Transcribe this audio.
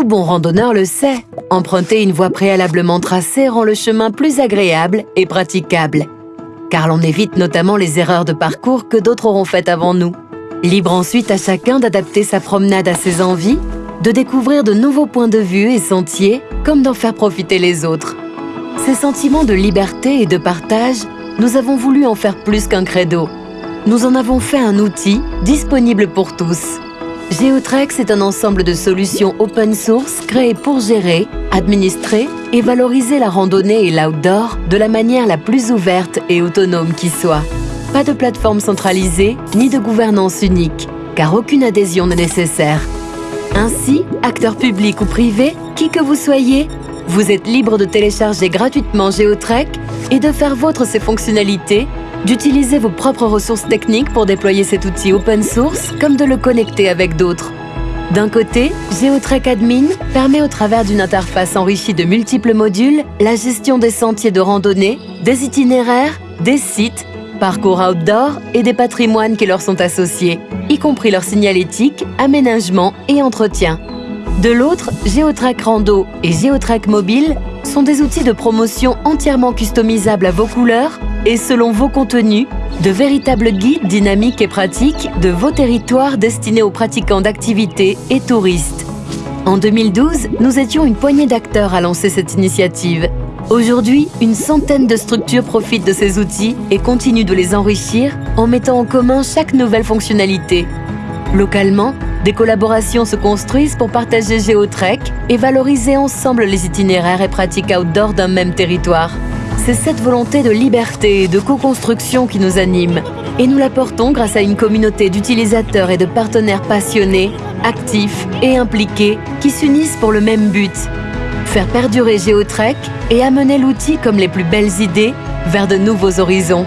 Tout bon randonneur le sait, emprunter une voie préalablement tracée rend le chemin plus agréable et praticable. Car l'on évite notamment les erreurs de parcours que d'autres auront faites avant nous. Libre ensuite à chacun d'adapter sa promenade à ses envies, de découvrir de nouveaux points de vue et sentiers, comme d'en faire profiter les autres. Ces sentiments de liberté et de partage, nous avons voulu en faire plus qu'un credo. Nous en avons fait un outil disponible pour tous. Geotrex est un ensemble de solutions open source créées pour gérer, administrer et valoriser la randonnée et l'outdoor de la manière la plus ouverte et autonome qui soit. Pas de plateforme centralisée ni de gouvernance unique, car aucune adhésion n'est nécessaire. Ainsi, acteur public ou privé, qui que vous soyez, vous êtes libre de télécharger gratuitement GeoTrek et de faire vôtre ses fonctionnalités, d'utiliser vos propres ressources techniques pour déployer cet outil open source, comme de le connecter avec d'autres. D'un côté, GeoTrek Admin permet au travers d'une interface enrichie de multiples modules la gestion des sentiers de randonnée, des itinéraires, des sites, parcours outdoor et des patrimoines qui leur sont associés, y compris leur signalétique, aménagement et entretien. De l'autre, GeoTrack Rando et GeoTrack Mobile sont des outils de promotion entièrement customisables à vos couleurs et selon vos contenus, de véritables guides dynamiques et pratiques de vos territoires destinés aux pratiquants d'activités et touristes. En 2012, nous étions une poignée d'acteurs à lancer cette initiative. Aujourd'hui, une centaine de structures profitent de ces outils et continuent de les enrichir en mettant en commun chaque nouvelle fonctionnalité. Localement, des collaborations se construisent pour partager GeoTrek et valoriser ensemble les itinéraires et pratiques outdoor d'un même territoire. C'est cette volonté de liberté et de co-construction qui nous anime. Et nous la portons grâce à une communauté d'utilisateurs et de partenaires passionnés, actifs et impliqués qui s'unissent pour le même but. Faire perdurer GeoTrek et amener l'outil comme les plus belles idées vers de nouveaux horizons.